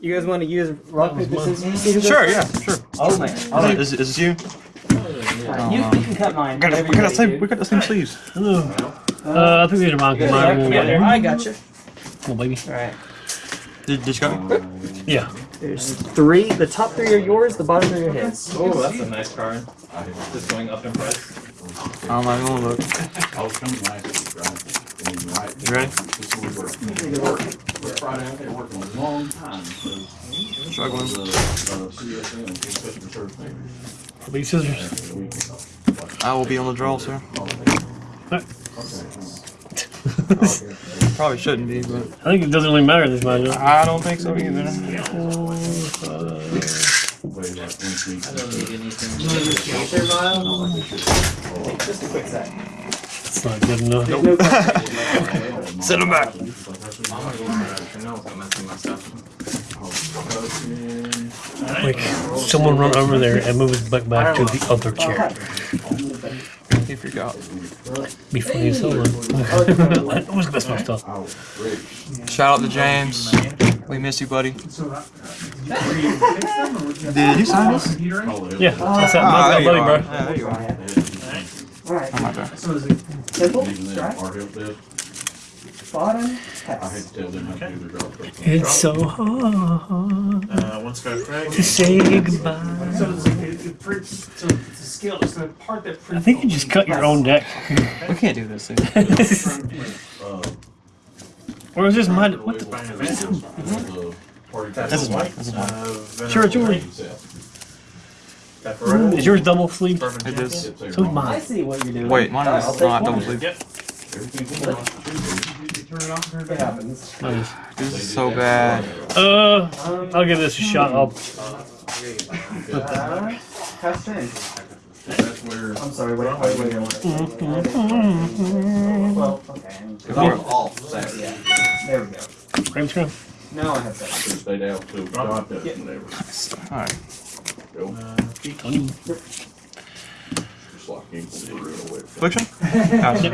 You guys want to use rock paper scissors? See who goes Sure, yeah, sure. Oh man. Is, All right. is, is this you? Uh, you, you can cut mine. We got, whatever we got, the same, ready we to got the same sleeves. Uh, I think these are mine. do. 'cause Mine won't Yeah, I got you. Come on, baby. All right. Did, did you got me? Yeah. There's three. The top three are yours. The bottom three are his. Oh, that's a nice card. Just going up in price. I'm not gonna look. I was coming last week, right? Right. You ready? This is where we're working. We're Friday out there working a long time, so. Struggling. The, uh, CSM, customer service manager. These scissors. I will be on the draw, sir. Probably shouldn't be, but I think it doesn't really matter this much. I don't think so either. way like once we- I don't need anything. Just a quick sec. It's not good enough. There's no question. Send them back. I'm gonna go for it. I know it's messing my stuff. Like, someone run over there and move his butt back to the other chair. He forgot. Be funny as hell. though. I always mess my stuff. Oh, Shout out to James. We miss you, buddy. Did you sign this? Yeah, that's that, that's there that you buddy, bro. Yeah, there you are. All right. I'm not there. Simple. Strike. our help desk, Bottom. I had Pass. to tell them how to do their job. It's so hard Uh, one sky crack. to say goodbye. So it's, it, it prints, so it's a scale, it's the part that I prints. think you just cut your own deck. We can't do this. Thing. Uh, or is this mine? What the? the. That's This is mine. white. This is mine. Uh, Sure, it's yours. Pepperoni. Is yours double sleeve? Bourbon It is. So is mine. I see what you're doing. Wait, mine is take not one. double sleeve. Yep. It happens. Mine. This is so bad. Uh, I'll give this a shot. I'll. uh, pass turn. That's where. I'm sorry. Wait, wait, wait. wait. Well, okay. Go for it. Off Yeah. There we go. Graham scrum. Now I have that. Should've stayed out till Yeah. Alright. Go. Tony. Just like ink will be real wet. Affliction? Gotcha.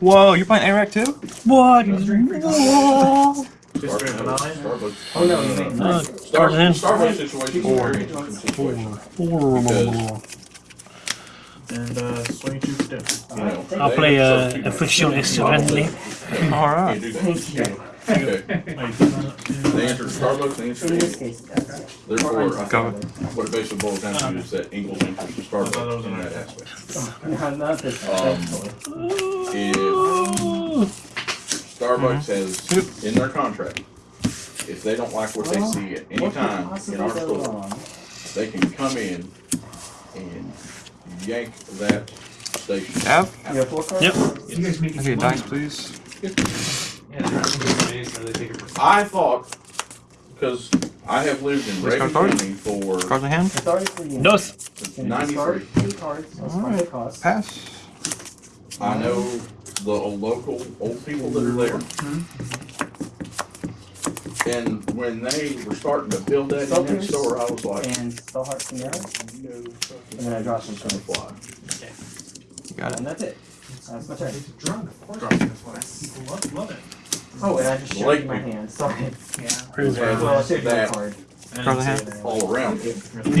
Whoa, you're playing ARAC too? What? Just drink a nine. Starbucks. Oh no, you made Uh, nine. cards. Starbucks situation is a very interesting situation. Four. And, uh, swing two for dinner. You I'll play have uh, certain Affliction people Excelently. Alright. Thank you. Okay. They answer to Starbucks, they answer In to this me. case, it does. Therefore, I Go. think what it basically boils down to is that Ingles answers to Starbucks in that aspect. No, not this. Um. If Starbucks has in their contract, if they don't like what they see at any What could time in possibly our go store, wrong? they can come in and yank that station. F? You have four cards? Yep. You guys make Can I get dice, please? Yeah, they're space, so they take it for. I thought, because I have lived in Which Reagan card? County for Cards in hand? It's for you. Dos. Can you discard ninety-three. cards? Alright. what. Pass. I know the local old people that are there. Mm-hmm. And when they were starting to build that in their store, I was like, And spell heart from there. And then I draw some it's gonna fly. You got it. And that's it. That's my turn. Drunk, of course. That's why people love, love it. Oh, and I just showed you my hand. Sorry. Yeah. Where's Yeah. Well, I showed you my That- card. Cards in hand? All around. Uh, great.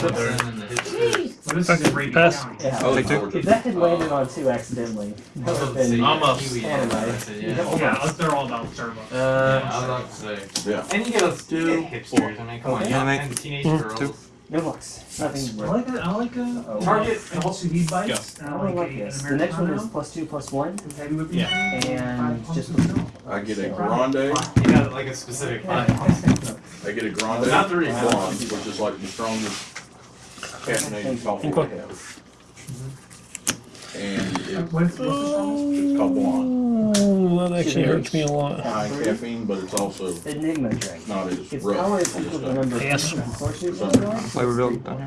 What But this is in Brady Pass. County. Yeah. Oh, Take If that had landed on two accidentally, that would have been. Almost. Anyway. Yeah, they're all about Starbucks. Uh, I was about to say. Yeah. And you get us Two, you get hipsters. I mean, come on, Okay. you Animate. teenage Mm, girls. Two. No bucks. Nothing. I like a, I like a Oh. Target and also heat bites. I don't like this. The next one is plus two plus one, Yeah. and just. I get a grande, You got like a specific I get a grande Not the reason. blonde, which is like the strongest caffeinated coffee I have. And it's What's, what's the it's called blonde. Oh, that actually hurts me a lot. High caffeine, but it's also Enigma drink. not as Its rough. power is as equal to the number of Yes. pieces of horseshoe Something. going Flavor build down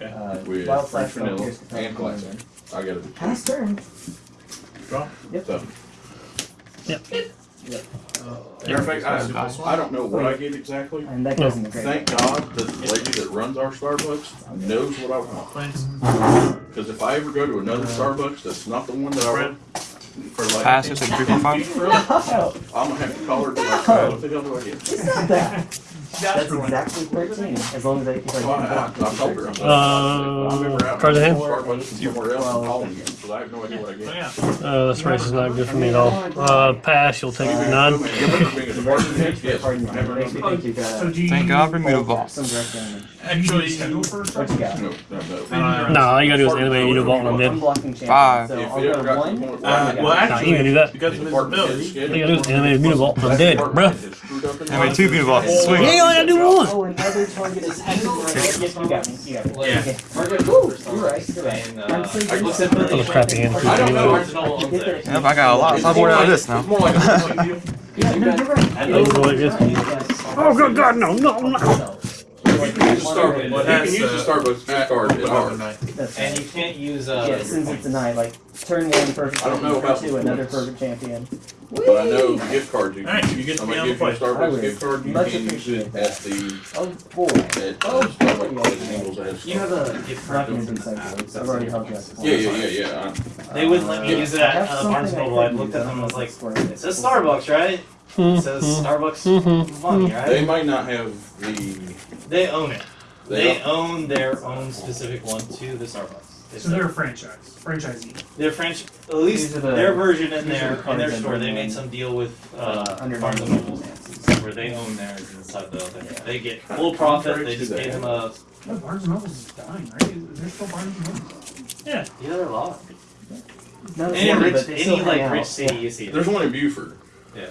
here. Uh, With wild French flash vanilla Pierce Capel and classic. I got it. Pass turn. Draw. Yep. So, Yep. Matter of fact, I, I don't know what I get exactly. And that goes in the. Thank God that the lady that runs our Starbucks knows what I want. Planes. Because if I ever go to another Starbucks that's not the one that I want, for like Pass, it's a three, four, five. I'm gonna have to call her to like Uh, what the hell do I get? It's not that. That's exactly thirteen, as long as I keep like. Well, I, I, I told her. I'm like, Uh, I'm never out. cards in hand? Start by looking somewhere else and calling you, because I have no idea what I get. Uh, this race is not good for me at all. Uh, pass, you'll take none. Yes, I never Makes me know. think you got So do you Thank God for Mutavault. some direct actually schedule first? What you got? No, no, no. No, all you gotta do is animate Mutavault and I'm I'm dead. Five. so If you got to one. the point what where- do well, got? You can do that. Because of his ability. All you gotta do is animate Mutavault. I'm dead, bruh. Anyway, two Mutavaults. You Sweet. ain't only gotta do one. Oh, another target is hacking right Yes, you got me, you got me. Yeah. Woo, Cooper you're right, you're right. I'm uh, so I good. looked at the- That was crappy hand. I don't know. Barnes and Noble. Yep, I got a lot of sideboard out of this now. It's more like a wrestling deal. Yeah, no, you're right. And those You're are like this. right. Oh, good God, no, no, no. You can use the Starbucks, you can use uh, Starbucks gift card at ours. That's And right. you can't use, uh. Yeah, since it's a night, like turn one perfect I don't know champion, about two the another points. perfect champion. But I know gift cards, you Alright, can, you get to somebody be on the gives you a play. I Starbucks would gift card, you much can use it that. at the, Oh boy. at, Oh, uh, Starbucks, boy. at Singles as. You have a gift Not card. gonna do something. I've already held you. up. Yeah, yeah, yeah, yeah, They wouldn't let me use it I at have uh, something Barnes I Noble. I could looked use, at them and was like, square. it says Starbucks, right? It says Starbucks money, I, they might not have the, They own it. they, They own their own specific one to the Starbucks. They So sell- they're a franchise, franchisee. Their French, at least These are the- their version in these are their the in their cards store, they made some deal with Uh, uh, under Barnes and Noble, where they own theirs inside the other. Yeah. They get full profit. They just Contrary gave them a No, Barnes and Noble's is dying, right? Is there still Barnes and Noble? yeah. They're a lot. Any rich, but they still any like rich out. city you see. there's one in Buford. Yeah.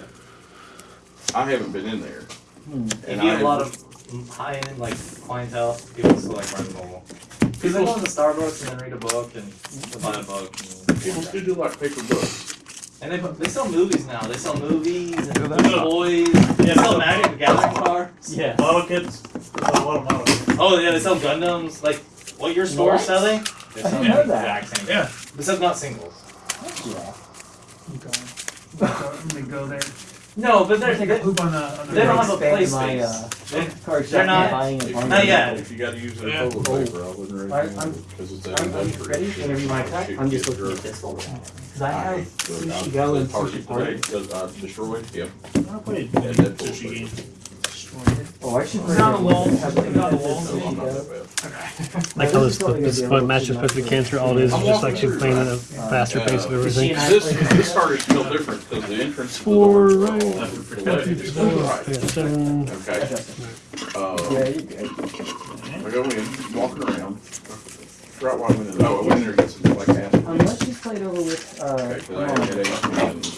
I haven't been in there. Hmm. And you have a lot of high end like clientele, people still like Barnes and Noble. Because they go to Starbucks and then read a book and they'll buy a book. And, People still do like paper books. and they they sell movies now. They sell movies and Do that? toys. They sell Magic the Gathering cards. Yeah. Model kits. A lot of model. Oh yeah, they sell Gundams. Like what your store What? is selling. They I sell didn't know that. exact same. Yeah. Except not singles. Yeah. I'm going. I'm gonna go there. No, but they're Take they, a poop on the, on the. They don't have a Expand play my, uh, they, They're not- buying If it Not gotta- yet. If you gotta use it Yeah. in toilet paper, I wouldn't I- recommend I'm- it, because it's I'm, I'm ready whenever you want to try. I'm just looking at this one. Cause I have sushi go and sushi party. Because I destroyed, yep. I played Yeah, that sushi game. Oh, I should. It's not a wall. Have It's not a this wall. No, sushi I'm not go. that bad. Like how this, this is match is supposed to be cancer, all it is is just like she's playing at a faster pace of everything. This, this card is still different, because the entrance to the Four, door. right. Right. I seven. Okay, uh, Yeah, you good. I go in, walking around. Forgot why I went in, oh, I went in there to get some like half. Unless she's played over with, uh, Okay,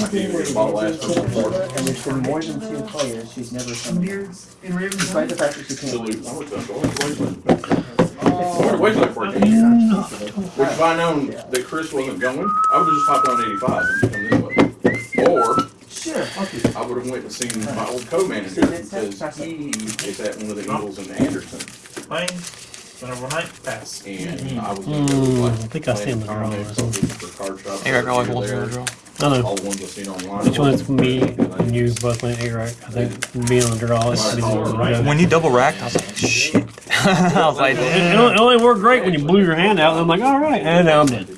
anything where you last get one and there's been more than two players, she's never Some summoned. beards in Raven's Despite the fact that she can't Salute. lose. I went to, I went to Wasteland. I went to Wasteland for a game. Which if I known that Chris wasn't going, I would've just hopped on eighty-five and come this way. Or Sure, I'll keep it. I would've went and seen my old co-manager, because he is at one of the Eagles in Anderson. Playing. Whenever one pass. And I was gonna go Hmm, like. I think I see him in the draw a or contest something. for. I like Over one there. draw. I know. All the ones I've seen online. Which one's me and you both playing A right? I think being on the draw is the one. When you double racked, I was like, shit. I was like, It, it only- it only worked great when you blew your hand out, and I'm like, all right, and now I'm dead.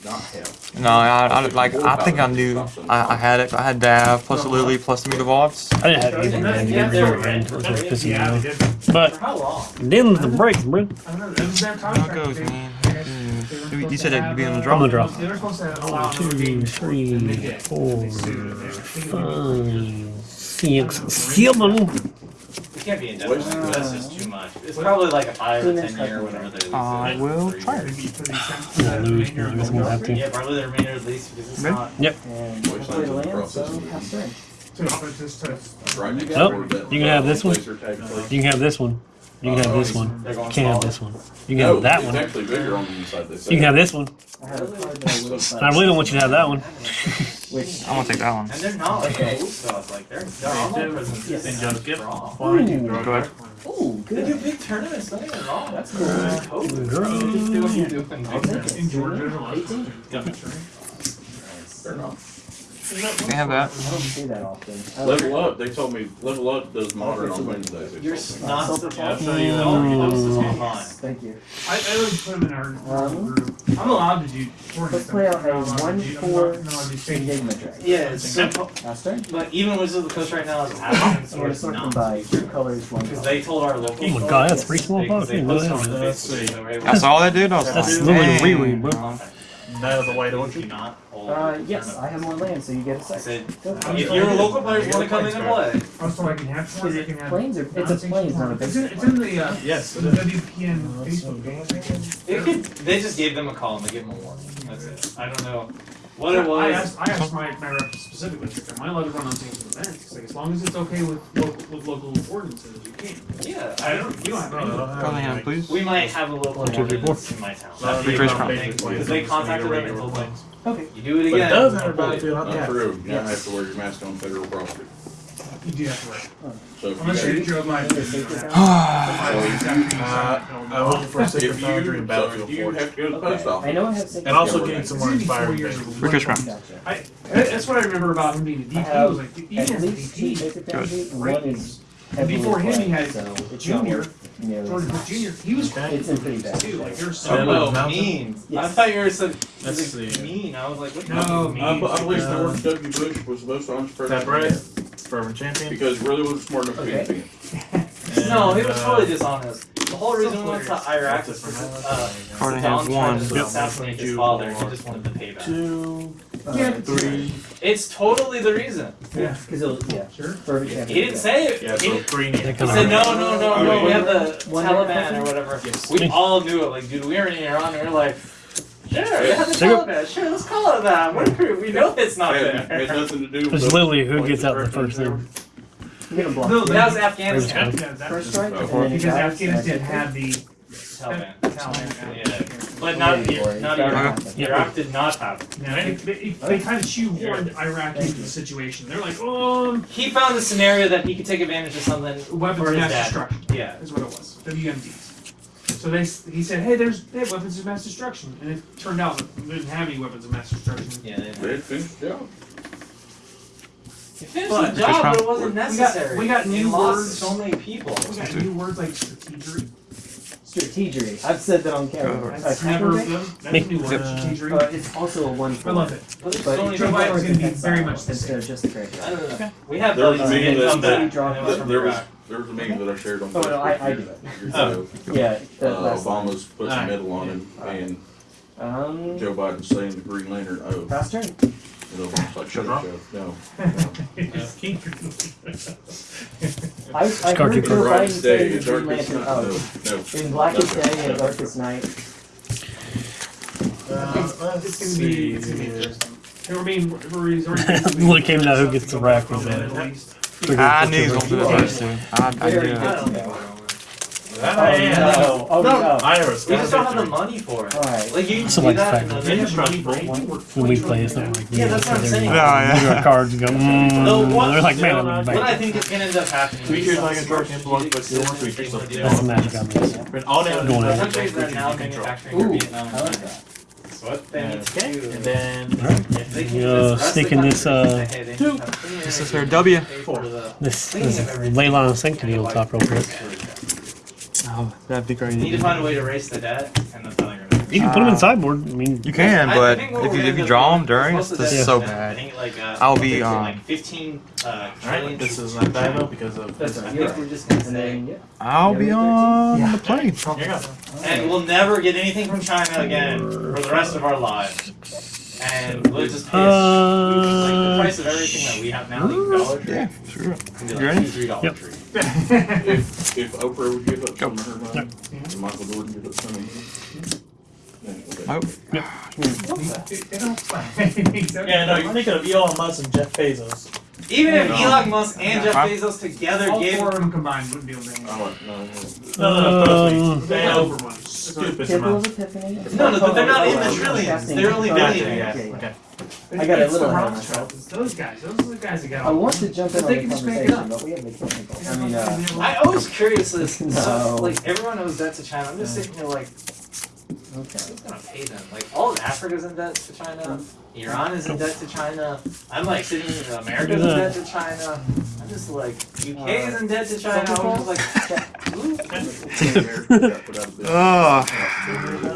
Did not have. no, I, I like, I think I knew. I, I had it. I had Dav plus Lily plus the Mutavaults. I didn't have anything, man. You never ran, which was pissing me Yeah, they off. did. But For how long? them's the breaks, bro. I don't know, it was their How goes, man. Mm. You said that you'd be on the draw. I'm the draw. They were supposed to allow One, another two, three, and they did. four, They sued, and they- I think it was- five, six, seven. It can't be indefinite. That's just too much. It's probably like a five or ten year, whenever they lease I it. will Three try years. Maybe for these I'm gonna lose, man. I gonna have to. Yeah, probably the remainder of lease because it's Maybe. not. And I land, so pass turn. To, just to. Right next Nope. door to that, You can have this one. laser tag place. You can have this one. You can have this one. Uh, you can't have this one. You can have that one. actually bigger on the inside, they say. You can have this one. I had a card that I would have I really don't want you to have that one. Which, I'm gonna take that one. And they're not like a old stuff. Like they're they're online presence. Yes. Yes. just get wrong. Why did you Ooh. draw Go ahead. that one? oh, They do big tournaments. Don't get wrong. That's cool. Uh, It's COVID. draw. You just do what you're doing. I'll take it. In Georgia, there's a lot of Fair enough. They have that. I don't see that often. Level Up, they told me Level Up does modern on Wednesdays. You're told me. not Silver supposed Fox. to. You don't. This is fine. Thank you. I, I would put them in our Um, group. I'm allowed to do. Let's play out a one four I do state. Enigma Dragon. Yeah, it's so. Last. But even Wizards of the Coast right now is asking I'm gonna Swords sort not by to. two colors, one Because they told our local. Oh my god, that's three small they- boxes. They Look posted at on that. the Let's Facebook, see. so we're able That's all they did. I was That's literally dang. reread, bro. Knight of the White Do Orchid. not hold. Uh, yes, I have more land, so you get a I second. said, Go. if your local players want to come in and play, Also, I can have one. Is I it can have. planes or it's a planes, not a It's in, it's in the uh, Yes. the WPN Facebook page. it could. They just gave them a call and they gave them a warning. That's it. I don't know what it I asked, I asked my, my rep specifically, like, am I allowed to run on things with events? Like, as long as it's okay with local, with local ordinances, you can. Yeah, I don't, you don't have any. Probably hand, please. We might have a local One, two, three, ordinance in my town. No, That's Three the Chris only Crown. thing, Basic Because they contacted them and told them. Okay. you do it again. But it does have a I'll pull you. battlefield Not tap. true, you don't have to wear your mask on federal property. You do have to wear. So if Unless you you're Joe Biden. Need a sacred you? Uh, I'm looking for a Sacred Foundry and so if Battlefield you Forge. have to go to the Okay. I know I have sacred And also Yeah, getting some more It's inspired years things. of Free Chris Crown. Gotcha. I, that's what I remember about him being a DP. He was like, even At as a DP, sacred and one is And before him, he had so Junior, worth Jordan as Jr. He was Okay. It's in pretty bad. too. Like you're so. then Oh, Mountain? mean. I thought you were said Let's was it see. mean. I was like, what? No, mean? I, I believe Uh, George W. Bush was the most honest president. That right? Fervent champion. Because he really wasn't smart enough to be a Okay. fan. No, he was uh, totally dishonest. The whole reason we went to Iraq was because uh, Carter Saddam has tried one. to assassinate his father. He just wanted to pay back. Two, Uh, three. It's totally the reason. Yeah, because it was, yeah, Sure. perfect He didn't say it. Yeah, he, so didn't- three They he said no, no, no, no. We have the One Taliban or whatever. Yes. We all knew it. Like, dude, we were in Iran. and We were like, sure, we have the Take a- Taliban. Sure, let's call it that. We're, we know it's not Had, had there. nothing to do with. It's literally who gets out the first they thing. were- You're gonna block. No. That was Afghanistan. First Yeah, that- First strike, Because then it Because dies, Afghanistan had the Taliban. Taliban. Yeah. But not, Wait not Iraq. Uh-huh. gotta happen. Yeah. Iraq did not have it. Yeah, they, they, they kind of shoehorned Iraq into the situation. They're like, oh, He found a scenario that he could take advantage of something weapons of mass destruction Yeah. is what it was. WMDs. So they he said, hey, there's they have weapons of mass destruction, and it turned out that they didn't have any weapons of mass destruction. Yeah. They had finished the job. He finished But- the job, but it wasn't We got- necessary. we got He new lost words. so many people. We got new words like strategery. Strategery. I've said that on camera. Uh, That's never strategery? that's a new word. Strategery. Uh, it's also a one I love it. But there's so many Joe people. Biden's Biden's gonna be very much the instead of just the I graveyard. don't know. We have There was a buddies that that- back. that- and it was from There was, Iraq. There was a meme that I shared on Oh, no, I- Facebook I do years it. ago. Yeah, the Uh, last line. Obama's put some Alright. medal on him, and Um, Joe Biden saying the Green Lantern oath. fast turn. And Obama's like, shut Shut up, up. Joe. No. I, I heard In Joe Biden brightest say day, the in Green darkest Lantern night. oath. No, no. In blackest No, day no. and darkest night. Uh, It's gonna be it's gonna be interesting. I mean, we're- he's already basically- Look came down who gets the rack with Middle that. East. I knew he was gonna do that first too. I, I Very did. I good. don't think. Oh no! Oh No, no! I have We just don't have the money for it. Alright. Like you So like that fact- and then They they have have money for money. it. When we play, it's not like Yeah, that's what I'm saying. Yeah, yeah. Look our cards and go, mm, they're like, man, I'm no, back. What I think is gonna end up happening. Tweak is like a smart dark influence, but you want strategic tweak yourself. decisions That's the magic do. on this. But all damage Going is in. like Countries that are now manufacturing Ooh, Vietnam. I like that. That's what they Okay, do. and then They can Yeah, convince the rest of sticking the this, uh, to say, hey, they two. This is energy, their W. pay for the This, cleaning this of. Leyline of Sanctity will top real quick. Oh, that'd be We need to find a way to erase the debt, and that's how they're gonna. You can put them in Uh, sideboard. I mean, You can, I- I but think if you if you draw them during, it's supposed to this is so bad. think like uh, I'll be, like um, 15 uh, Alright, this is not Divo because of That's, I You're think right. we're just gonna And say, then, yeah. I'll be on Yeah. the plane. Here you go. and we'll never get anything from China again for the rest of our lives. And we'll just pay a- like the Uh, price of everything that we have now, like Dollar Tree, Yeah, sure. can be You like ready? two, three dollar Yep. tree. If, if Oprah would give up Go. some of her money, and Michael Jordan give up some of his. Then it Nope. They Yeah, no, you're thinking of Elon Musk and Jeff Bezos. Even if No. Elon Musk and Jeff Bezos together All gave four of them combined wouldn't be able to. handle I no, no. No, no, no, trust me. They They have over one. stupid Tipple's amounts. Epiphany. No, no, but they're not in the Oh, trillions. They're only Oh, billionaires. okay, okay. Okay. I got a little the ahead of Rothschilds. myself. It's those guys. Those are the guys that got I want to jump in But on they the can just it conversation, up. but we have the technical. I mean, uh, I always curious as No. so, like everyone knows that's a China. I'm just sitting here like, Okay. Who's gonna pay them? Like all of Africa's in debt to China. Hmm. Iran is in debt to China. I'm like sitting in America's in debt to China. I'm just like UK is in debt to China. I'm just like, ooh. Ugh.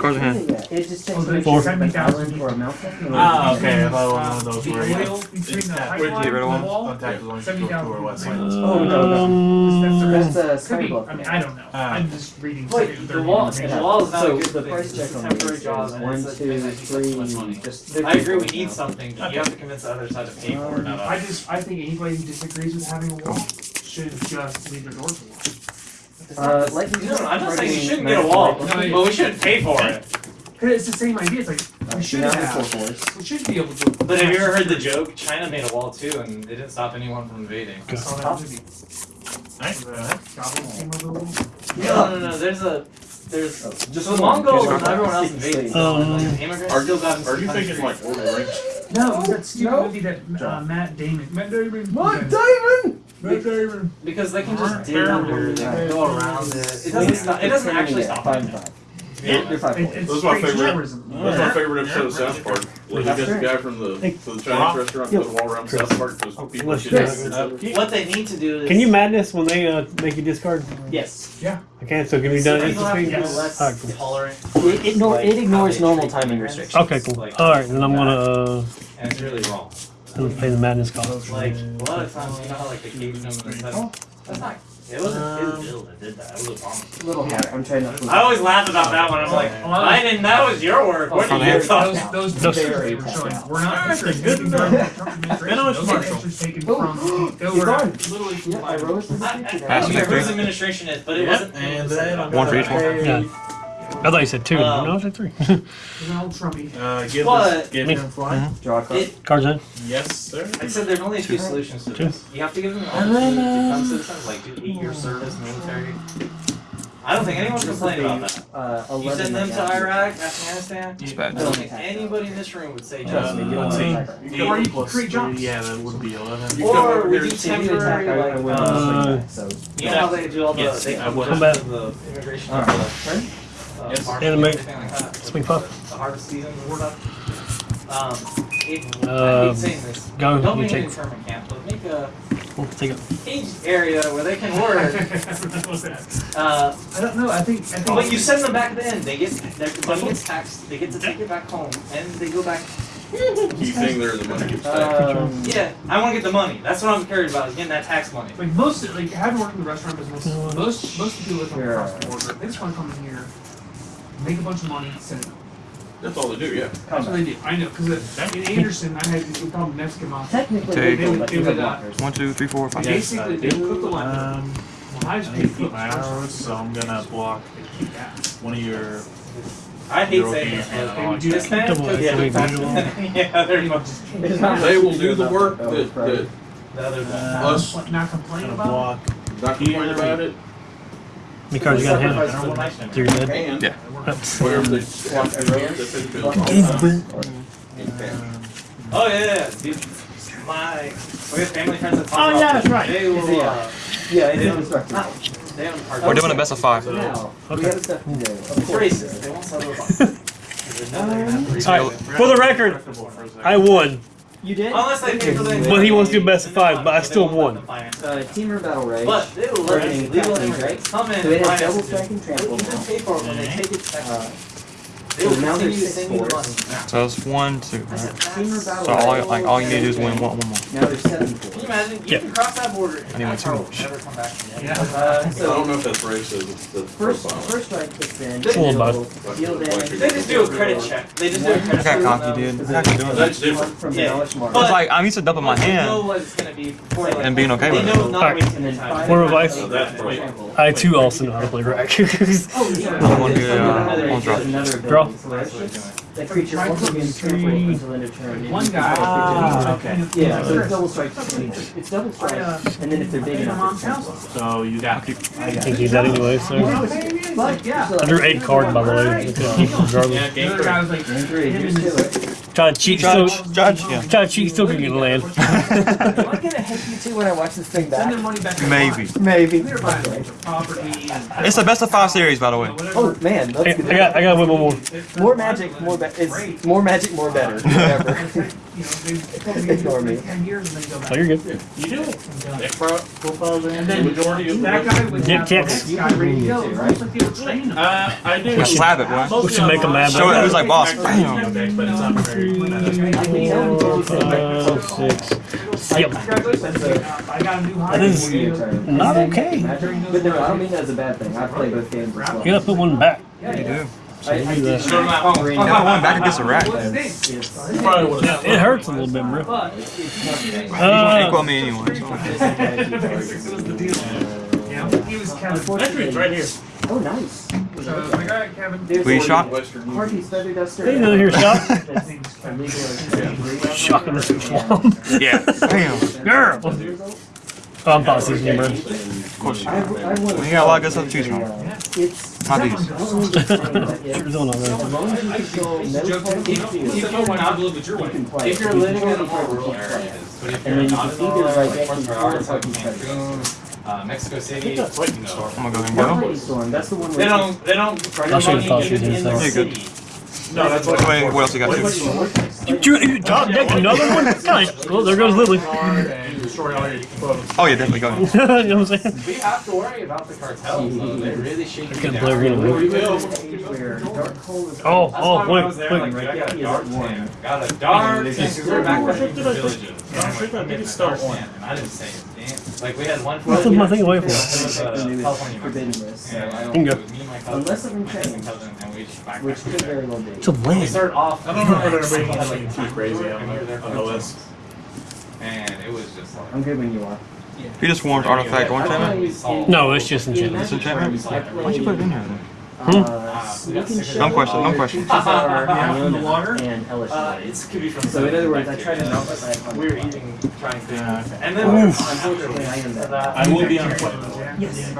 Cards in hand. It just Oh, takes the me Four. to an island a mountain. Ah, okay. I thought one of those The where you oil between the Yeah, pipeline get rid of one. contact is only Seventy to thousand or west. Oh, no, no. Um, That's the That's a Could be. I mean, I don't know. Ah. I'm just reading. Wait, the third wall, the wall is not So good the price check a on temporary these job, is and one, it's a two, thing that takes up too much money. three. Just I agree, we fifty need now. something, but you have to convince the other side to pay for it. Not I us. just I think anybody who disagrees with having a wall should just leave their doors alone. Uh, like No, no, I'm not saying you shouldn't get a wall, but we shouldn't pay for it. Cause it's the same idea. It's like we should Now have. four fours. We should be able to. But have you ever heard the joke? China made a wall too, and it didn't stop anyone from invading. I saw that movie. Nice. Goblins came over the wall. No, no, no. There's a there's Oh, just just the one. Mongols and everyone else Six, invaded. six. So, Um, like, immigrants Are you, are you thinking country. like Lord of the Rings? No, it was that stupid No. movie that uh, Matt Damon. Matt Damon. What, Okay. Damon? Matt Damon. Because they can just dig Fair under, they can go around it. It doesn't stop. It doesn't actually stop. Five, anything. Five. Yeah. You're It, fours. it's Those are my favorite- terrorism. That's my favorite episode of South Park. Where they That's get the right. guy from the, Hey. from the Chinese restaurant goes walk around South Park because people Chris. shit Chris. each Uh, other. What they need to do is. Can you madness when they uh, make you discard? Yes. Yeah. Okay, can, so can be So done people have to less Alright, cool. tolerant. It, ignore, it ignores normal timing restrictions. Okay, cool. Like, Alright, then I'm gonna uh, And it's really wrong. I'm gonna play the madness card. Like, a lot of times, you know how, like, the Cajun and that's, that's not. It wasn't his bill that did that. It was Obama. Little hat. I'm trying not to. I always laugh about that one. I'm like, I didn't. That was your work. Oh, what Front are you hand. talking Those, about? those Those- pictures they were showing were not Alright, pictures good taken enough. from the Trump administration. It's Those are pictures taken Oh, from. Oh, they he's were gone. literally from Yeah, I the rose to the I, I, feet I today. don't care Pass whose administration it is, but it Yep, wasn't. and then set I'm up. One for each one. Yeah. I thought you said two. Um, no, I said three. It was an old Trumpy. Uh, give But- this, give him fly. Draw a card. It, Cards in. Yes, sir. I said there's only a few solutions to Two. this. You have to give them the opportunity to become citizens, like do eight year service, military. I don't think anyone's complaining about that. Uh, You send them right to. Iraq, Afghanistan. It's I don't think anybody in this room would say Trust me, just. you don't Uh, see. see, Or you eight create three, jobs. Yeah, that would be eleven. You come Or we do If you attack, temporary, I, I like, uh, on swing back, so. You know how they do all the Yes, they come would. Combat. the immigration Alright, turn. the uh, Yes. market Anime. and everything like that. Swing puff. The harvest season and stuff. Um, it, I Uh, hate saying this. Go. Don't You make it take. internment camp, but make a We'll take it. caged area where they can work. Uh, I don't know. I think. I think. but you send them back then. They get their money gets taxed. They get to take it back home, and they go back. Key thing there, the money gets taxed. Um, Yeah, I want to get the money. That's what I'm curious about. Is getting that tax money. Like most, like having worked in the restaurant business, most most of the people that come Sure. across the border, they just want to come in here, make a bunch of money, send it. That's all they do, yeah. That's what they do. I know, because in Anderson, I had we called them Mexican mafia. Technically, Take. legal, but They would, have uh. One, two, three, four, five. Yes, Basically, I they do. cook the lunch. Um, Well, I just I need to keep my arrows, so I'm gonna block Keep one of your. I hate saying this, and but all do this that. man Double cooks X, way like faster visual. than yeah, they're much They will do the work that that, was that, the other one. Uh, us, not complain Gonna about. block. not complaining about it, How many cards you got in hand? Sacrifice for the nice So man. you're dead. and Yeah. Whatever they swap their hands, they the bill. In cash. Oh yeah, yeah, dude. My we have family friends that talk Oh, yeah, that's right. They will. Yeah. Uh, Yeah, it's They don't- indestructible. they don't. We're doing a best of five. Now, Okay. got stuff. Of course. They won't sell those. Because they know they're gonna have to resell Alright, for the record, I won. You did? Unless they pay for the. Well, he wants to do best of five, but I still won. Uh, Temur Battle Rage. But they will let Burning legal captains, immigrants come in So it has double strike and trample will even pay for it when they take it. Uh, They will so now there's six you the fours. money. So it's one, two. I said, Temur that's- Battle So all, Rage. like all you need to do is win one, one more. Now there's seven Can you fours. imagine? You Yeah. can cross that border and Anyway, that too car much. come back. Yeah. Uh, I don't know if that's racist, it's the first profile. first strike kicks in. They- Full deal buff. deal damage. They just do a credit check. They just do a credit check. how on cocky, dude. How you doing that? That's different. From the Yeah. knowledge It's like I'm used to dumping my They know hand. gonna be before they And being okay with it. not Alright. wasting and their then time. five. Word of advice? So that's right. I too also know how to play rack. I'm gonna do, uh, Another- one draw. Draw. Ability. So That creature also gains Three. trample until end of turn. One guy. Ah, okay. Yeah, so it's double strike. It's double strike, and then if they're big Hey, enough, mom's it's trample. house. So you got. I got Can't it. use that anyway, so. But, yeah. I drew eight cards by the way. Yeah, Regardless. game The other guy was like, Game three, him here's and to. Try to cheat, Judge, still, judge, yeah. try to cheat, still can get land. Am I gonna hit you too when I watch this thing Send their back? money back. Maybe. Maybe. We're buying a bunch of property and. It's the best of five series, by the way. Oh man, I, that's good. I got, I got one more. More magic, more better. It's more magic, more better. Whatever. You know, they Ignore me. ten years and then go back. Oh, you're good. You do. it. pro- profiles in, And then majority of that guy would Get kicks. this guy ready to go. It's almost like they were training him. Uh, I do. We slap it, boy. We should make make 'em mad, Show it who's like boss. Actually, Bam. okay, But it's not very. Four, five, six, seven. Congratulations, I got a new hire. That is not okay. But no, I don't mean that as a bad thing. I play both games as well. You gotta put one back. You do. I, I do. that. Oh, I went back against a rat. What's his name? It's, You probably would have. It hurts a little bit, bro. But You Uh, equal me anyway. so. yeah, he was Kevin. Actually, it's right here. Oh, nice. So the guy Kevin. Were you a shocked? Western. Hardy's feather. Hey, another here, shot. His name's Kevin. Shocking this swamp. Yeah. Bam. Girl. Oh, I'm not seeing you, bro. Of course you I. I We got a lot of good stuff to choose from. It's Not these. Yours on as there. long as you control no If you technical went out a little bit your you way. can play. If you're living in a more rural areas, but if And you're then you not can in either rural like areas, like actually Fort Broward, fucking like uh, Mexico City, you know, I'm gonna go ahead and go. Storm? That's the one they don't, they don't I'll show you money the even in the sausages No, that's what. Wait, what else you got? You, you, you top another one? Nice. Well, there goes Lily. And destroy all your photos. Oh yeah, definitely go ahead. you know what I'm saying? We have to worry about the cartels, though. They really shake you Couldn't down. play Arena, man. We will. where Dark Hole is. Oh, oh, why when wait, wait. like, I got a dark tan. Got a dark tan, because we were back in the villages. I think I think it's One. And I didn't say a damn. Like, we had one. What took my thing away from? It uh, The newest California forbidden Mexican. list. And I You can go. it was me and my cousin, Unless something my second changed. cousin, and we just backpacked Which could very well be. It's a We land. off. I don't remember there being had, anything too crazy tours, on and there the, for the like list. And it was just like. I'm good when you are. You just warmed artifact one time. No, it's just enchantment. It's enchantment? Why'd you put it in here then? Uh, Sneak and Show, Dumb question, dumb question. Creatures are Yeah, from the water? And Hellish Uh, it's could be from. So in other words, I tried to here. knock aside We were eating, trying to. Yeah. And then we were Unfortunately, I am that. I will be on a plane. Yes.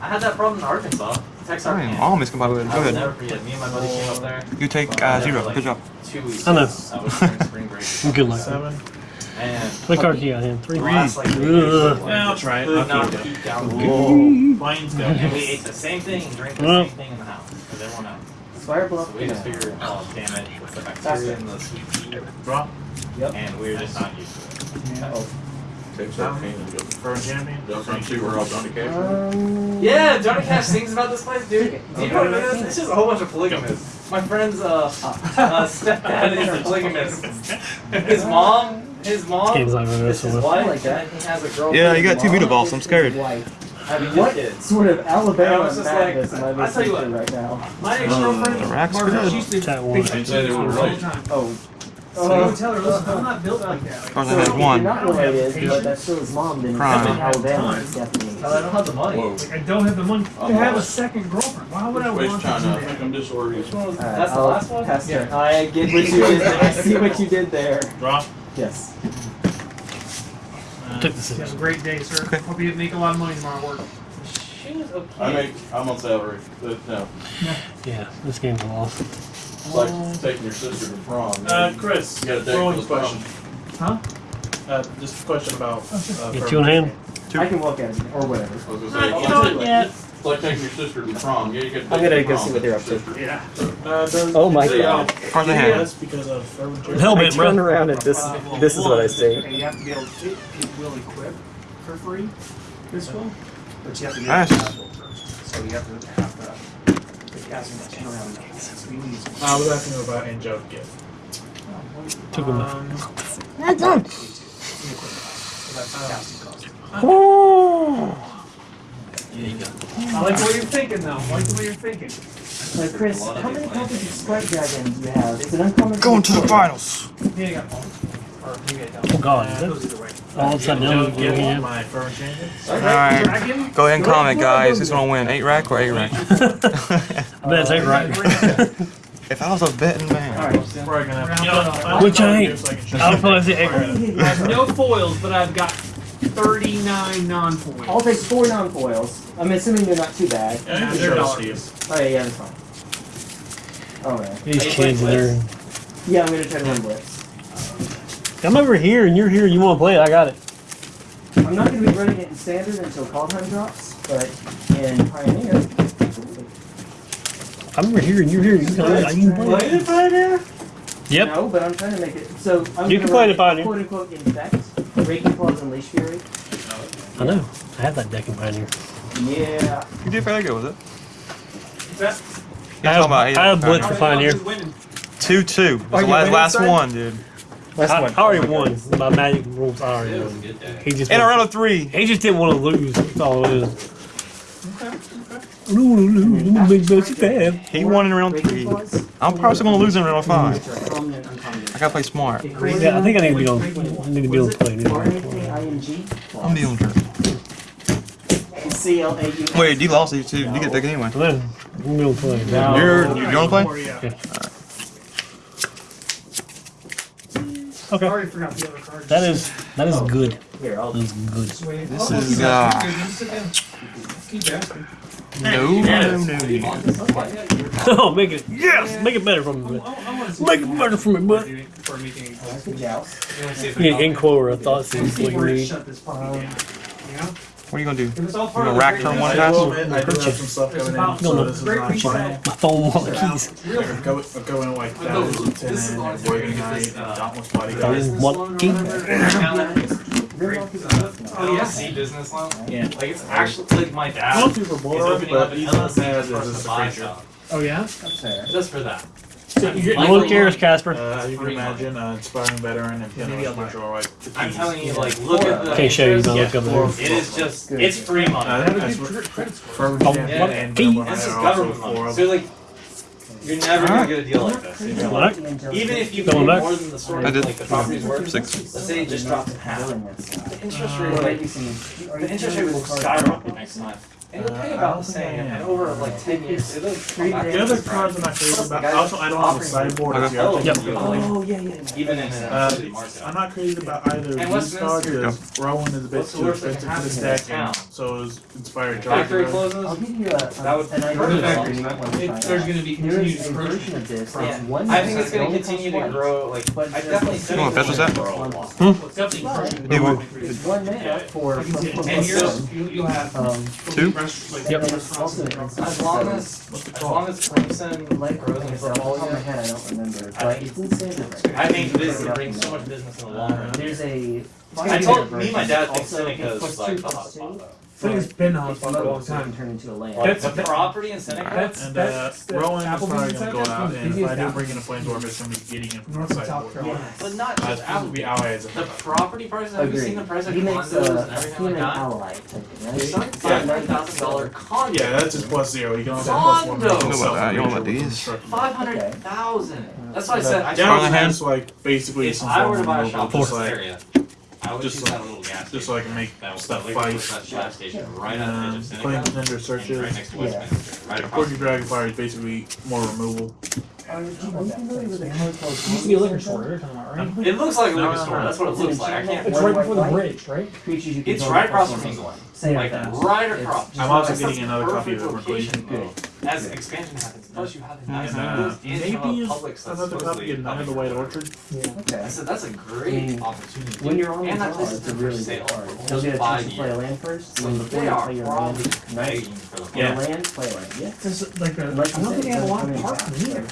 I had that problem in Arkansas. Texas, Fine, Arkansas. all of it's by with it. Go ahead. never forget. Me and my buddy came up there. You take uh, zero. Good job. Two weeks. I know. I was spring break. Good luck. Seven. And What card you got in? Three. the last like three Ugh. Yeah, I'll try it. could not keep down the Whoa. Planes go. And we ate the same thing and drank the Well. same thing in the house. Because everyone else. Fire Bluff. So we just Canal. figured, oh damn it, it's the bacteria in the sweet tea. Drop. And we were just not used to it. Oh. Takes that cane and goes. First champion. They'll come see where all Johnny Cash. Um, Yeah, Johnny Cash sings about this place, dude. Do you know what it is? It's just a whole bunch of polygamists. My friend's uh, uh stepdad is a polygamist. His mom, his mom Game's not going is his wife, like that. and he has a girlfriend. Yeah, you got two Mutavaults. I'm scared. Wife. having What kids. sort of Alabama was just like, am I I tell listening you to what. right now? My ex-girlfriend, The rack's Margaret, she used to Chat one. they were all the related. time. Oh. So I would Uh, tell her, listen, I'm not built like that. Like, Tarzan so has one. You're not related, but that's still his mom. Then Prime. Alabama is definitely. I don't have the money. Whoa. like, I don't have the money to I'm have a second girlfriend. Why would I Which want China? I to do think that? I'm disorganized. Alright, That's the I'll last one? pass turn. I get what you did. There. I see what you did there. Drop. Yes. Took the You have a great day, sir. Okay. Hope you make a lot of money tomorrow work. She was okay. I make. I'm on salary. But no. Yeah, this game's a loss. It's like taking your sister to prom. Uh, Chris, You got a date throwing for the question. Huh? Uh, just a question about. Uh, Get you in hand? I can walk out or whatever. I was gonna say, Uh, it's you like- know what, yeah. It's like taking your sister to prom. Yeah, you get. I'm gonna go see what they're up to. Yeah. Uh, Oh my the, God. uh, Cards in hand. That's because of urban Journey. Helmet, I turn bro. around and this this is what I see. Okay, you have to be able to, it will equip for free this will, but you have to be Nice. able to. So you have to have the, the passing that turn around. So you. I was about angelic gift. Took him. Um, That's done. So that's the casting. Oh. I like the way you're thinking though, I like the way you're thinking. Like Chris, how many copies of Sprite Dragon do you have? It's an uncommon. Going to the finals. Yeah, you got one. Or maybe I don't. Oh, God. Uh, it goes either way. All upside down. angelic gift. Yeah. My firm champion. Alright. Dragon? Go ahead and comment, guys. Who's gonna win? Eight rack or eight rack? I bet it's eight uh, right. if I was a betting man. Alright. We're gonna have. You know, Which I ain't. here so I can show I'll probably say eight right. I have no foils, but I've got thirty-nine non-foils. I'll take four non-foils. I'm assuming they're not too bad. Yeah, They're show dollars. Oh yeah, yeah, that's fine. Alright. These kids, they're Yeah, I'm gonna try to run blitz. I'm over here and you're here. You want to play it? I got it. I'm not gonna be running it in standard until call time drops, but in Pioneer, I'm over here and you're here. You can, you can play it. Pioneer? Yep. No, but I'm trying to make it, so I'm You can play run the Pioneer. Quote unquote infect, Raking Claws and Leash Fury. I know. I have that deck in Pioneer. Yeah. You did fairly good with it. That- You're I have, talking about I have Blitz for Pioneer. Who's winning? Two two. Are the last, last one, dude. I, I already won. My Magic rules. I already It was a won. He just In a round of three. He just didn't want to lose. That's all it is. I don't want to lose. I'm gonna make best bad. He won in round Raking three. Claws. I'm probably gonna lose in round five. Which are common and uncommon. I gotta play smart. It I creates think I think I need to be on. frequent- I need to be on the play. Or anyway. anything ING. I'm dealing with C L A U. it. Wait, you lost these two. You get taken anyway. So then, I'm gonna be on the play. No. You're you wanna play? Or, yeah. Yeah. I already forgot the other cards. That is that is good. Here, I'll That is good. This This is uh, Keep asking. no no no. Oh, make it yes, make it better for me. I, I want to see Make it better for me, bud. For making it. Good joust. You want to see if You it's need Ink or a thought seeds like Before it me. Shut this puppy down. You know? What are you gonna do? If it's all You part gonna of the rack great turn one reset, pass? I will admit, I do have some stuff coming in, so No, no. this is not Great fun. reset. My phone, all the keys. Like, I go, I go in like thousands and ten and Boygan Knight and Dauntless Bodyguard. Phone, what key? Oh yeah, C business loan. Yeah. Like it's actually like my dad Not super is bored, opening up but an he's not LLC bad just for as us just to a buy creature. stuff. Oh yeah? That's fair. Just for that. So you get Like- No one cares, Casper. Uh, you can imagine, uh, inspiring veteran and Maybe piano I'll buy it. control like the I'm telling you, like, look at the. Can't show you. interest. My look up there. It is just, Good. it's free Uh, money. that's what Fervent Oh, Champion what? and Keys? This is High are also government money. So like, you're never gonna get a deal like this. What? Even if you pay back? more than the store, I did. like the property's worth, Six. let's say it just dropped in half. The interest rate, Or like, the interest rate will skyrocket next time. And you'll pay about the same, and over like ten years, it'll come back. The other cards I'm not crazy about. Also, I don't have a sideboard. If you're thinking Oh, yeah, yeah. Even in a Uh, market. I'm not crazy about either of these cards Westminster- because Rowan is a bit too expensive for this happen in deck, this so is Inspired Factory closes. I'll give you a, That would- an idea Perfect. of something you might want to It- try there's gonna be continued is version of this Yeah. I think it's gonna continue to grow. Like But I definitely like think that's what's that? for a while. It's definitely encroachment. Hey, what- It's one mana for, I can see it. for, for And you'll, seven. you'll, you'll have Two? Rest- like, Yep. and it's restaurants also and an restaurants. instant As long as, the as call? long as Clemson Like, grows like in I said, off the top of my portfolio, head, I don't remember, I but think- it's in standard I think now. this brings so much business in the long run. There's a. I told me, and my dad thinks Also, Seneca's plus like the plus two. hotspot though. I think it's been a It's for a long mobile, so it time. can turn into a land. That's- the property in Seneca. That's, And uh, that's the Rowan is Applebee's probably gonna go out, one of the and if I busiest do bring in a Flameswarmer, it's gonna be getting him from North the and South. Carolina. But not Uh, just it's supposed to be Applebee's. allies. The property prices. Have you Agreed. seen the price of He makes condos a, and a everything human like that? ally type thing, right? There's some five hundred thousand dollar condo. Yeah, that's just plus zero. You can only have plus one. Condo. make You know that, you know about self-creature with these. Five hundred thousand. That's why I said I Down Strong the hand. hand's like basically If some I form were to buy a removal, shop in just this like area, I would just choose like- that little gas just so I can make That was stuff like fight. that gas station right at the edge Um, of Seneca. playing contender Right searches. next to Yeah. Right across. Forty Dragonfire is basically more removal. Are you familiar with a It used to be a liquor store, you're talking about, right? It looks like a No, liquor store. That's what it looks like. I can't. It's right before the bridge, right? Creatures you can It's right across plus from one England. Plus one. Say Like it fast. right across. just I'm also like- getting another copy of the Perfect Revelation. location, though. As expansion happens, plus you have the nice And, windows in maybe a public another copy of Knight of the White Orchid. Yeah. Okay. I said that's a great Mm. opportunity. When you're on the and that draw, place it's a really good card. You'll get a chance to play a land first, So and before they you are play your land, nice. begging for Yeah. a land, play a land. Yeah. It's like a, I Like you don't think they have a it lot of come in parking either.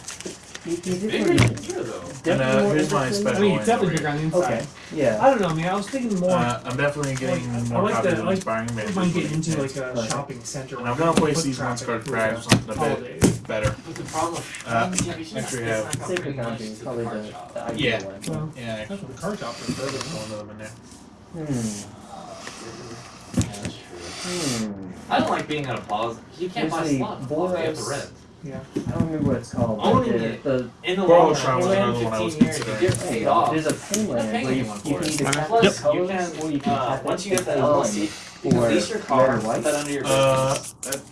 You, you Bigger definitely- than here though. And uh, definitely here's my special I mean, it's definitely bigger on the inside. Okay, yeah. I don't know, man. I was thinking more. Uh, I'm definitely getting Like, I more like copies the- of like- Inspiring I might get into like Okay. a shopping center. And I'm gonna place foot these once traffic card through crabs or something a bit better. But the problem, Uh, yeah, we should make sure you it's have- not gonna Sacred bring much Foundry is probably card the, shop. the ideal Yeah. one. Well, Yeah, that's what the car shop is. there's one of them in there. Hmm. Yeah, that's true. Hmm. I don't like being in a plaza. You can't buy There's a slots. in You have to Boras- rent. I don't remember what it's called. but Owning the, it. the In the Borough long run, was another one I was 15 years, you considering. get paid off. There's a You're not payment where you, you for can it. either Yep. tap those Plus, you can, or you can uh, once you get that for LLC, one. You can Or lease your red car, put that under your Uh,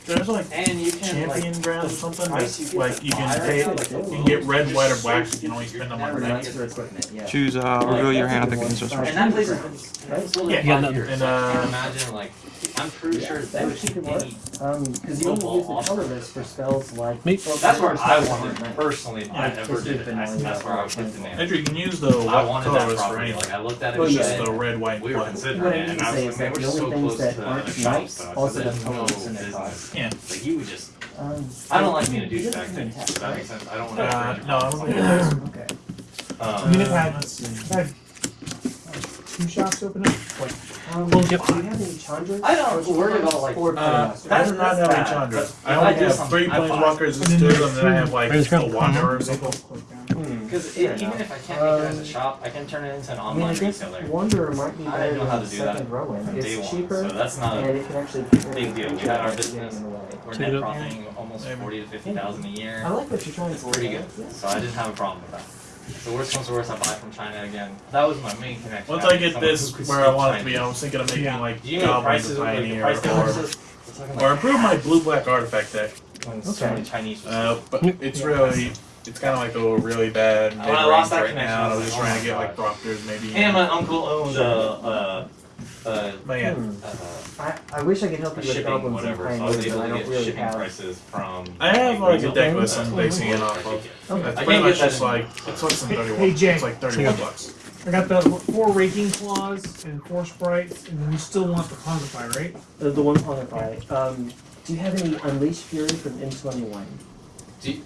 there's like and you can like champion brands or something. price you That's like you can pay. now, like, You can get red, white, or black. You can only You're spend them never on gonna red. equipment, yeah. Choose uh, reveal your hand. I think it's just. And that place has been it's sold in Yeah, five no, years. and, uh, imagine like I'm pretty Yeah, sure that they would would keep keep it work. any. Um, because you only use the colorless for spells like. Me? well, That's where I wanted like personally. I never did it. been I- That's where I would yeah. the name. Andrew, you can use the I white wanted that for property. anything. Like I looked at it Well, and yeah. Just said, the red, white, we were black. considering What it, and I was like, man, we're so close to the shop nice also so have there's in their business. Yeah. Like you would just. Um, I don't like being a douchebag. Does that make sense? I don't want to. Uh, no, I don't think it. Okay. I mean, it Um, had, let's it see. had two shops open up. Like, Um, Well, do yep. you have any Chandras? I don't worry about like. Or Uh, Chandras? I do not that's have any bad, Chandras. but I if only I do have something, three I buy. planeswalkers and And then two, there's and then I have like Raise the ground. wanderers. click. Hmm. Because even if I can't make it as a shop, I can turn it into an I mean, I online guess retailer Wanderer might be I better know how than to the do that second Rowan. from day It's one. cheaper, So that's not and a it can actually keep it big deal. We feature had our without business. getting in the way. We're net profiting almost forty to fifty thousand a year. I like what you're trying It's to pretty good. So I didn't have a problem with that. So worst comes to worst, I buy from China again. That was my main connection. Once I get this where I want it to be, I Chinese. was thinking of making Yeah. like Do you know the goblins Like the pioneer price or differences? Or improve my blue black artifact deck. when so Okay. many Chinese. Uh, but it's really, it's kind of like a really bad mid range that right now. I I was was just trying to get like Proctors maybe. And my uncle owned a, a, a, But yeah, Hmm. a, I, I wish I could help you with shipping goblins and whatever. So I pioneers, was but able I don't get really shipping have. prices from. I have like a regional deck list things. I'm basing it off of. Okay. That's I pretty can't much get just like it's less than Hey- thirty. hey, bucks. Jay. It's like thirty Yeah. bucks. I got the four raking claws and four sprites, and then you still want the Pongify, right? The, the one Pongify. Um, do you have any Unleashed Fury from M21? Do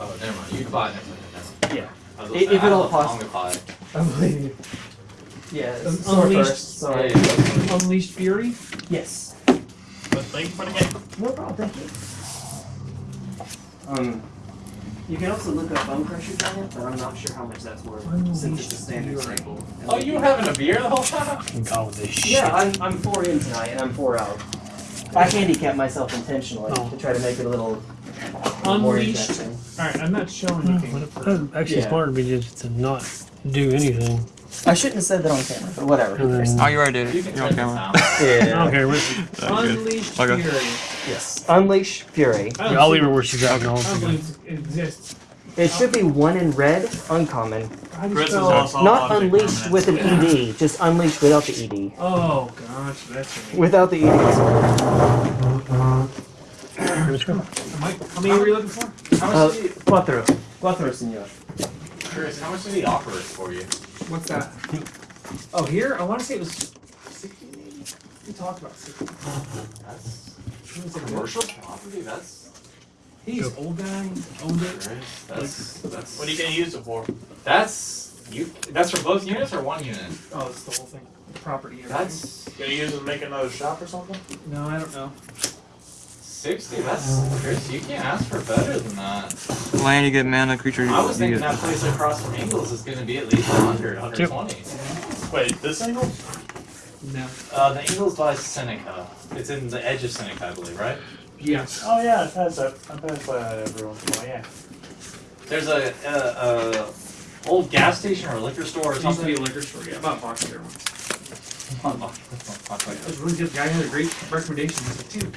Oh, never mind. You can buy it never mind. Yeah. I was If- gonna say, if I at all love possible. Pongify. I believe. Yeah, Um, sword Unleashed- first. Sorry. Yeah, yeah. Unleashed Fury. Yes. But thank you for the game. No problem. Thank you. Um, you can also look up Bonecrusher Giant, but I'm not sure how much that's worth since it's a standard Fury. staple. Oh, you were having a beer the whole time? God with this shit. Yeah, I'm, I'm four in tonight, and I'm four out. I handicapped myself intentionally Oh. to try to make it a little more Unleashed. interesting. All right, I'm not showing Hmm, anything. but it- for- That'd actually Yeah. smarter be just to not do anything. I shouldn't have said that on camera, but whatever. And then- Oh, you already did You it. can You're on camera. down. Yeah. don't care. we- That's good. Unleashed Okay. Fury. Yes. Unleash Fury. I'll leave think- her where she's at. and I'll I don't figure it exists. It should be one in red, uncommon. How do you Chris is also Not unleashed with an ED, just unleashed without the ED. Oh gosh, that's right. Without the E ED. out. Let's go. Am I, how many were you looking for? How Uh, much did he, cuatro. Cuatro, senor. Chris, how much did he offer it for you? What's that? Oh, here? I want to say it was 60 maybe? We talked about 60. That's a commercial property, that's, He's an old guy, owned it. Chris, that's, that's. What are you gonna use it for? That's, you, that's for both units or one unit? Oh, it's the whole thing. The property. everything. That's Gonna use it to make another shop or something? No, I don't know. Sixty, that's, Chris, you can't ask for better than that. Land, you get mana, creature. You I was thinking get- that place across from Ingles is gonna be at least 100, 120. Wait, this angle? No. Uh, the Ingles by Seneca. It's in the edge of Seneca, I believe, right? Yes. Oh yeah, I pass that. I pass by that every once in a while. Yeah. There's a, a, a old gas station or a liquor store or It used to be a liquor store. Yeah, About bought a box there once. No, that's not- not It was really good. The guy had a great recommendation. He's like, dude.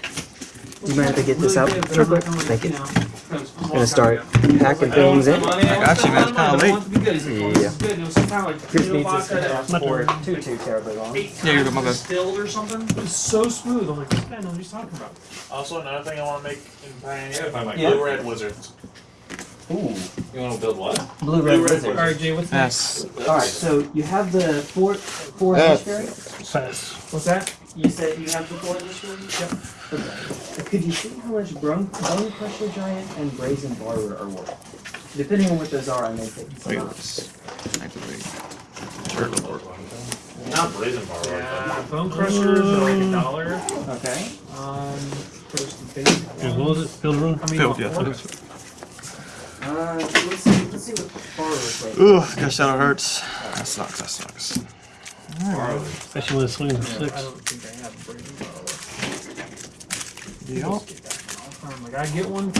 Do you mind if I get this out real quick? Thank you you. know, that was a long Gonna start packing things in. money, I got you, man. It's kinda late. want it to be good. He's like, this is good. And it was some kind of like Chris needs this vodka that for too too terribly long. Yeah, you're good, my times bad. distilled or something. It was so smooth. I'm like, this guy knows what he's talking about. Also, another thing I want to make in Pioneer, Yeah. blue red wizards. Ooh. You wanna build what? Blue red Blue red wizard. All right, Jay, what's next? Yes. Alright, so you have the four four Yeah. Unleashed Fury? Pass. What's that? You said you have the four Unleashed Fury? Yep. Okay. Could you see how much Bone, Bonecrusher Giant and Brazen Borrower are worth? Depending on what those are, I may take some Wait, out. let's activate. Not Blazing Bar, Yeah, bone crushers are like a dollar. Okay. Um, there's the basic Yeah, what ones. was it? Field room? How many Filled, yeah. Want? okay. Uh, let's see, let's see what Barber's like. Ugh, gosh, that hurts. That sucks. That sucks. Especially when it's swinging for I six. don't think I have brazen bar. Deal. Get that. I'm like, I get one.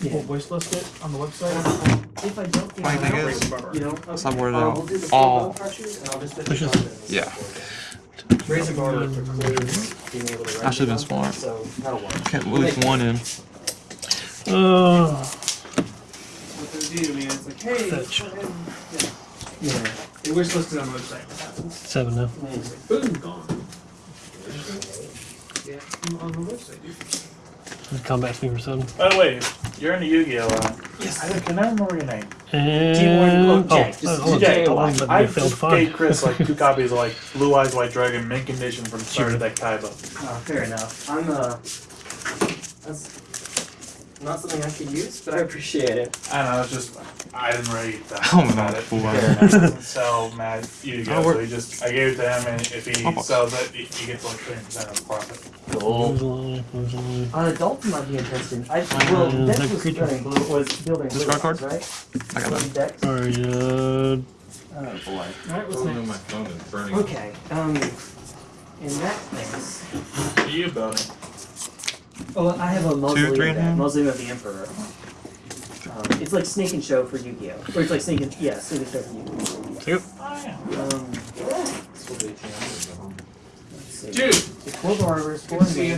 Yeah. We'll wish list it on the website. If I don't think Funny I thing know, is, you know, okay. somewhere uh, we'll the all- bone crushers and I'll just put Yeah. Brazen Borrower precludes being able to. I should've been render them, smart. So that'll work. Can't lose one in. Uh, What they do, man, it's like, hey, Fetch. go ahead and- yeah. Yeah. Hey, we're supposed to on the website. Seven now. Like, boom, gone. Yeah, I'm on the website, dude. Just come back to me for seven. By the way, you're in the Yu-Gi-Oh! Uh, Yes. I can I remember your name? And Teamwork- oh, Jay, oh, just- oh, just oh, oh, I you failed just gave Chris like two copies of like Blue Eyes White Dragon mint condition from the start of that Kaiba. Oh, fair enough. I'm uh. That's not something I could use, but I appreciate it. I don't know, it's just I didn't really that Oh, about no, it. fool. He doesn't sell Mad Yu-Gi-Oh! we're- So he just I gave it to him, and if he Oh. sells it, he, he gets like twenty percent of the profit. Uh, Dalton might be interested. I well, Uh, Dex that was creature. building blue was building blue Discard card? right? I got Building that. Dex. Alright, uh, Oh boy. Alright, what's Oh, next? my phone is burning. Okay. Um. In that case, are you building? Oh, I have a mausoleum. three and a? Mausoleum of the Emperor. Um, it's like Sneak and Show for Yu-Gi-Oh. Or it's like Snake and yeah, Sneak and Show for Yu-Gi-Oh. take it. Oh yeah. Um, This will be 18 hours at home. let's see. Dude, It's four barbers, four Good to see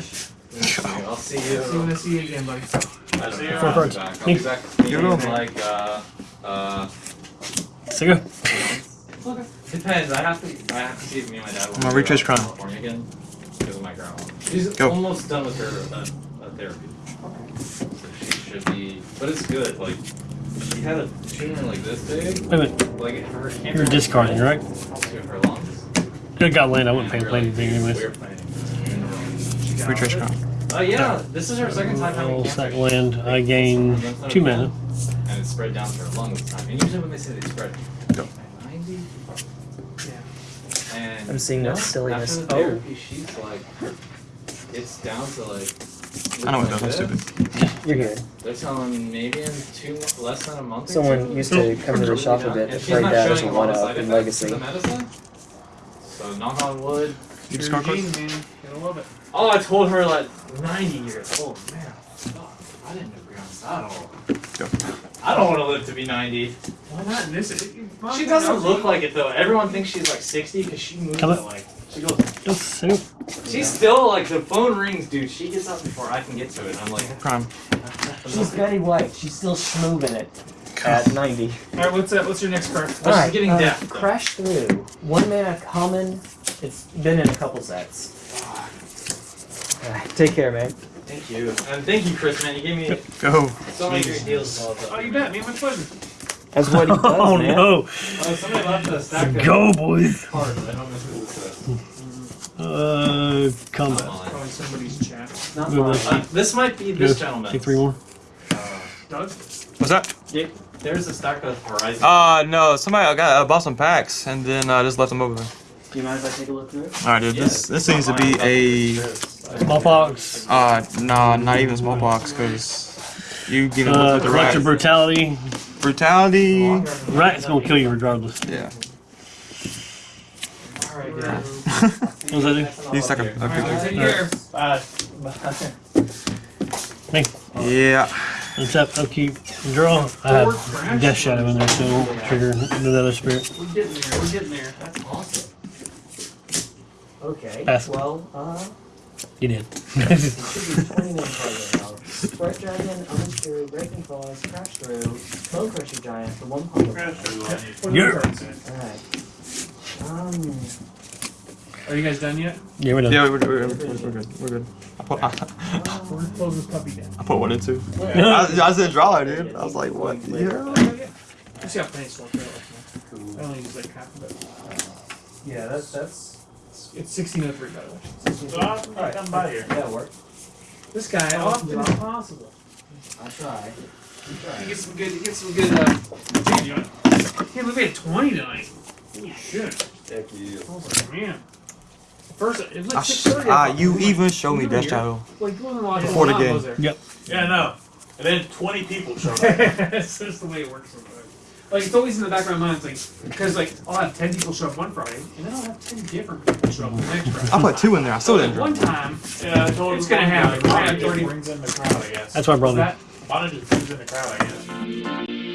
I'll see see you when I see you again, buddy. I don't See you Four I'll be cards. back. I'll be back you. You're in like uh uh Take it. depends. I have to I have to see if me and my dad want My to retrace go crown. To because of my grandma. She's Go. almost done with her uh, uh, therapy. So she should be, but it's good. Like she had a tumor like this big, Wait a minute. like her cancer. You're discarding, right? To her lungs. Good got land. I wouldn't pay And play anything anyways. We were planning in a row. Retrace crown. Oh yeah, this is her second time having Well, cancer. second land. I gain two mana. And it spread down to her lung this time. And usually when they say they spread Go. 90? Yeah. And I'm seeing that no, silliness. After the Oh. therapy, she's like, it's down to like. I know it looking does. I'm stupid. this. You're good. They're telling maybe in two, less than a month. or Someone two. used to come to the shop a bit And to she's play not that as a showing a lot of one-up in Legacy. So knock on wood. You Your discard card? gene, man. Gotta love it. Oh, I told her like 90 years old. Man, fuck, I didn't agree on that at all. Go. I don't want to live to be 90. Why not in this? She doesn't look like it though. Everyone thinks she's like 60 because she moves Come like. She goes. Just take it. She's still like the phone rings, dude. She gets up before I can get to it. I'm like. Prime. She's Betty White. She's still schmooving it at 90. Alright, what's that? What's your next card? Well, she's getting uh, deaf, though. Crash through. One mana common. It's been in a couple sets. Alright, take care, man. Thank you. And thank you, Chris, man. You gave me Go. so many great deals. Oh, you bet, man. My pleasure. That's what he does, Oh man. no. Oh, somebody left a stack of Go, boys. cards. I don't know who this is. Uh, combat. Probably somebody's chat. Not mine. this. Uh, this might be this Go. gentleman. Take three more. Uh, Doug? What's that? there's a stack of Horizon. Uh, no. Somebody I got uh, bought some packs and then uh, just left them over there. Do you mind if I take a look through it? All right, dude. This this seems to be a Smallpox. uh, nah, not even smallpox, cause you get involved Uh, with the collector rat. brutality. Brutality. Rat's gonna kill you regardless. Yeah. Alright, Yeah. What was that do? You suck a, a Alright, good take care. Bye. Yeah. Except upkeep. Draw. I have Death Shadow in there, so it'll trigger another spirit. We're getting there. We're getting there. That's awesome. Okay. Pass. Well, uh, You did. it should be 20 main cards right now. Sprite Dragon, Omen Spirit, Breaking Claws, Crash Through, Bonecrusher Giant for one pump. Yeah. Alright. Um, Are you guys done yet? Yeah, we're done. Yeah, we're, we're, we're, we're good. We're good. I put, I, We're gonna close this puppy down. I put one and two. I, I said draw, dude. I was like, what? Yeah. You see how pennies work out. I only use like half of it. yeah, that's, that's, It's 1603 by the way. So I'll come by here. that'll work. This guy often is possible. I'll try. You get some good. You get some good. Uh, Gee, you hey, we made 20 tonight. Holy shit! Thank you. I was like, man. First, it was like 6:30. Ah, thought, you like, even showed me you Death? Shadow. Like, you Before the game. was there? Yeah, no. And then 20 people showed up. That's just the way it works sometimes. Like it's always in the background of my mind, it's like because like I'll have ten people show up one Friday, and then I'll have ten different people show up the next Friday. I put two in there. I still didn't. One time, Yeah, I told It's gonna happen. Bonnie Already- brings in the crowd, I guess. That's my brother. that Bonnie just brings in the crowd, I guess.